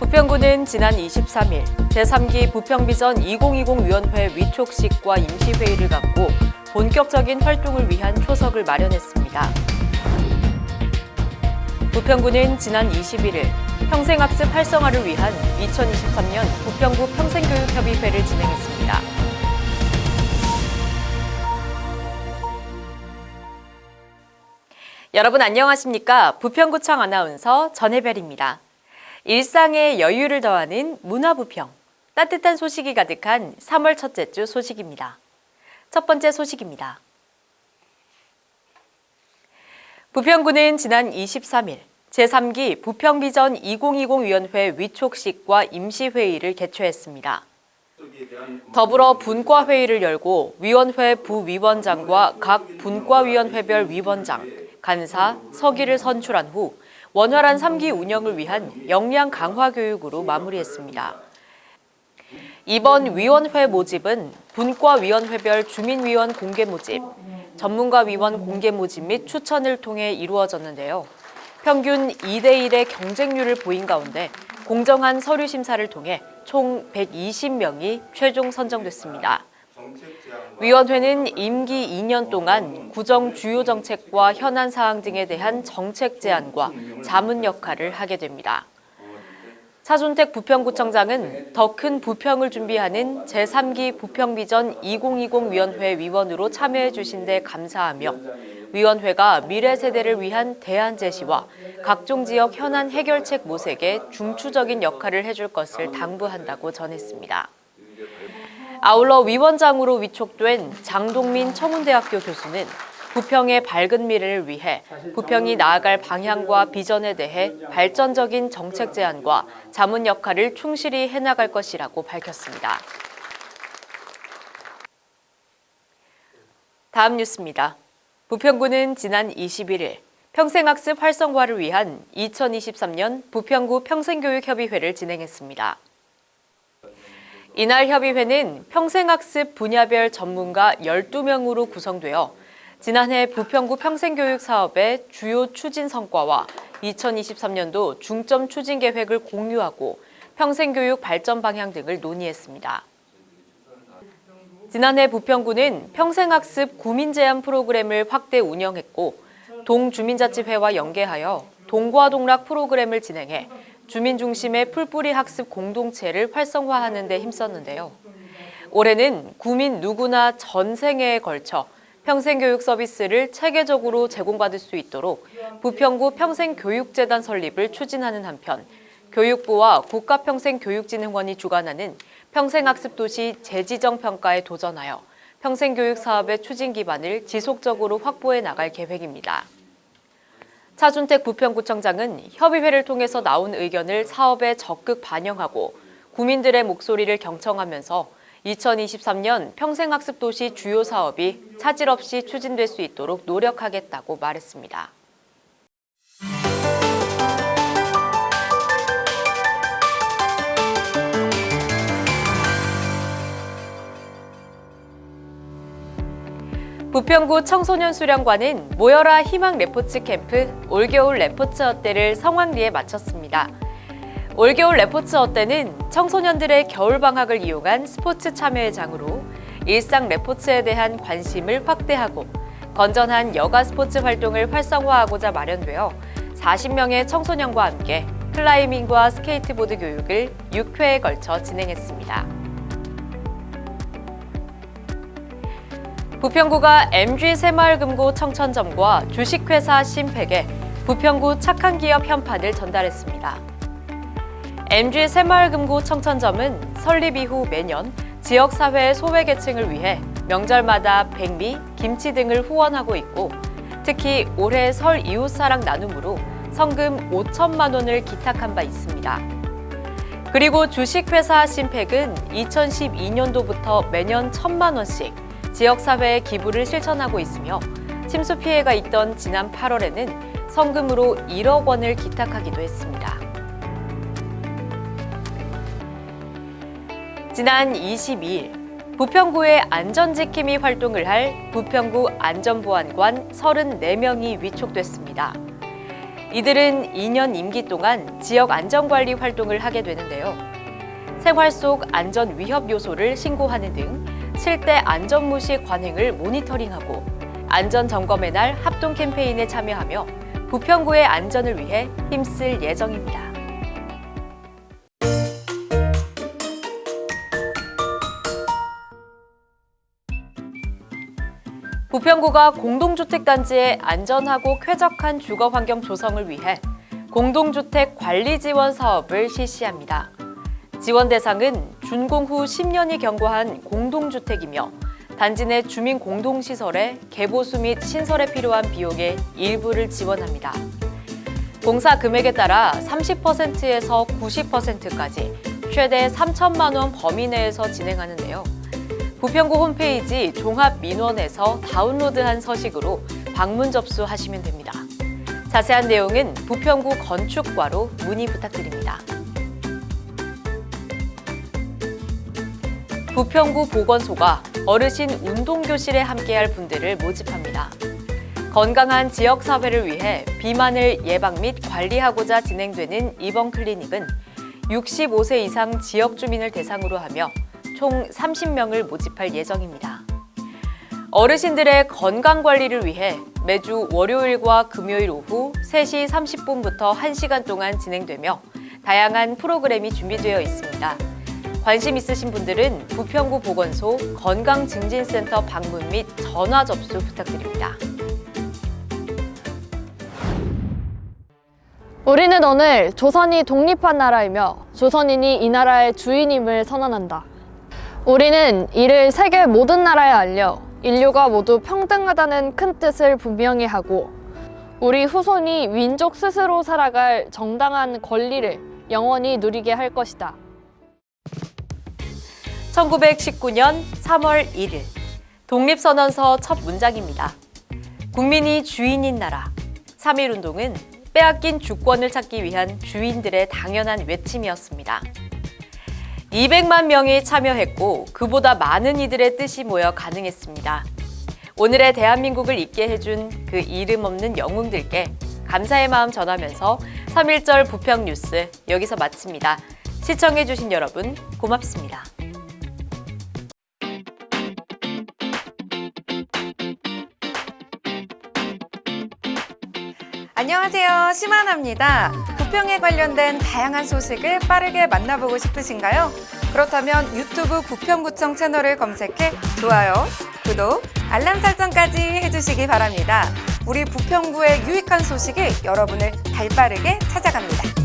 부평구는 지난 23일 제3기 부평비전 2020 위원회 위촉식과 임시회의를 갖고 본격적인 활동을 위한 초석을 마련했습니다. 부평구는 지난 21일 평생학습 활성화를 위한 2023년 부평구 평생교육협의회를 진행했습니다. 여러분 안녕하십니까? 부평구청 아나운서 전혜별입니다. 일상의 여유를 더하는 문화부평, 따뜻한 소식이 가득한 3월 첫째 주 소식입니다. 첫 번째 소식입니다. 부평구는 지난 23일 제3기 부평비전 2020위원회 위촉식과 임시회의를 개최했습니다. 더불어 분과회의를 열고 위원회 부위원장과 각 분과위원회별 위원장, 간사, 서기를 선출한 후 원활한 3기 운영을 위한 역량 강화 교육으로 마무리했습니다. 이번 위원회 모집은 분과위원회별 주민위원 공개 모집, 전문가위원 공개 모집 및 추천을 통해 이루어졌는데요. 평균 2대1의 경쟁률을 보인 가운데 공정한 서류 심사를 통해 총 120명이 최종 선정됐습니다. 위원회는 임기 2년 동안 구정 주요 정책과 현안 사항 등에 대한 정책 제안과 자문 역할을 하게 됩니다. 차준택 부평구청장은 더 큰 부평을 준비하는 제3기 부평비전 2020 위원회 위원으로 참여해 주신 데 감사하며 위원회가 미래 세대를 위한 대안 제시와 각종 지역 현안 해결책 모색에 중추적인 역할을 해줄 것을 당부한다고 전했습니다. 아울러 위원장으로 위촉된 장동민 청운대학교 교수는 부평의 밝은 미래를 위해 부평이 나아갈 방향과 비전에 대해 발전적인 정책 제안과 자문 역할을 충실히 해나갈 것이라고 밝혔습니다. 다음 뉴스입니다. 부평구는 지난 21일 평생학습 활성화를 위한 2023년 부평구 평생교육협의회를 진행했습니다. 이날 협의회는 평생학습 분야별 전문가 12명으로 구성되어 지난해 부평구 평생교육 사업의 주요 추진 성과와 2023년도 중점 추진 계획을 공유하고 평생교육 발전 방향 등을 논의했습니다. 지난해 부평구는 평생학습 구민제한 프로그램을 확대 운영했고 동주민자치회와 연계하여 동과동락 프로그램을 진행해 주민 중심의 풀뿌리 학습 공동체를 활성화하는 데 힘썼는데요. 올해는 구민 누구나 전생에 걸쳐 평생교육 서비스를 체계적으로 제공받을 수 있도록 부평구 평생교육재단 설립을 추진하는 한편 교육부와 국가평생교육진흥원이 주관하는 평생학습도시 재지정 평가에 도전하여 평생교육 사업의 추진 기반을 지속적으로 확보해 나갈 계획입니다. 차준택 부평구청장은 협의회를 통해서 나온 의견을 사업에 적극 반영하고 구민들의 목소리를 경청하면서 2023년 평생학습도시 주요 사업이 차질 없이 추진될 수 있도록 노력하겠다고 말했습니다. 부평구 청소년 수련관은 모여라 희망 레포츠 캠프 올겨울 레포츠 어때를 성황리에 마쳤습니다. 올겨울 레포츠 어때는 청소년들의 겨울방학을 이용한 스포츠 참여의 장으로 일상 레포츠에 대한 관심을 확대하고 건전한 여가 스포츠 활동을 활성화하고자 마련되어 40명의 청소년과 함께 클라이밍과 스케이트보드 교육을 6회에 걸쳐 진행했습니다. 부평구가 MG 새마을금고 청천점과 주식회사 심팩에 부평구 착한 기업 현판을 전달했습니다. MG 새마을금고 청천점은 설립 이후 매년 지역사회 소외계층을 위해 명절마다 백미, 김치 등을 후원하고 있고 특히 올해 설 이웃사랑 나눔으로 성금 5천만 원을 기탁한 바 있습니다. 그리고 주식회사 심팩은 2012년도부터 매년 1천만 원씩 지역사회에 기부를 실천하고 있으며 침수 피해가 있던 지난 8월에는 성금으로 1억 원을 기탁하기도 했습니다. 지난 22일 부평구의 안전지킴이 활동을 할 부평구 안전보안관 34명이 위촉됐습니다. 이들은 2년 임기 동안 지역 안전관리 활동을 하게 되는데요. 생활 속 안전 위협 요소를 신고하는 등 7대 안전무시 관행을 모니터링하고 안전 점검의 날 합동 캠페인에 참여하며 부평구의 안전을 위해 힘쓸 예정입니다. 부평구가 공동주택단지의 안전하고 쾌적한 주거 환경 조성을 위해 공동주택 관리 지원 사업을 실시합니다. 지원 대상은 준공 후 10년이 경과한 공동주택이며 단지 내 주민 공동시설의 개보수 및 신설에 필요한 비용의 일부를 지원합니다. 공사 금액에 따라 30%에서 90%까지 최대 3천만 원 범위 내에서 진행하는데요. 부평구 홈페이지 종합민원에서 다운로드한 서식으로 방문 접수하시면 됩니다. 자세한 내용은 부평구 건축과로 문의 부탁드립니다. 부평구 보건소가 어르신 운동교실에 함께할 분들을 모집합니다. 건강한 지역사회를 위해 비만을 예방 및 관리하고자 진행되는 이번 클리닉은 65세 이상 지역 주민을 대상으로 하며 총 30명을 모집할 예정입니다. 어르신들의 건강 관리를 위해 매주 월요일과 금요일 오후 3시 30분부터 1시간 동안 진행되며 다양한 프로그램이 준비되어 있습니다. 관심 있으신 분들은 부평구 보건소 건강증진센터 방문 및 전화 접수 부탁드립니다. 우리는 오늘 조선이 독립한 나라이며 조선인이 이 나라의 주인임을 선언한다. 우리는 이를 세계 모든 나라에 알려 인류가 모두 평등하다는 큰 뜻을 분명히 하고 우리 후손이 민족 스스로 살아갈 정당한 권리를 영원히 누리게 할 것이다. 1919년 3월 1일 독립선언서 첫 문장입니다. 국민이 주인인 나라 3.1운동은 빼앗긴 주권을 찾기 위한 주인들의 당연한 외침이었습니다. 200만 명이 참여했고 그보다 많은 이들의 뜻이 모여 가능했습니다. 오늘의 대한민국을 있게 해준 그 이름 없는 영웅들께 감사의 마음 전하면서 3.1절 부평 뉴스 여기서 마칩니다. 시청해주신 여러분 고맙습니다. 안녕하세요. 심하나입니다. 부평에 관련된 다양한 소식을 빠르게 만나보고 싶으신가요? 그렇다면 유튜브 부평구청 채널을 검색해 좋아요, 구독, 알람 설정까지 해주시기 바랍니다. 우리 부평구의 유익한 소식이 여러분을 발빠르게 찾아갑니다.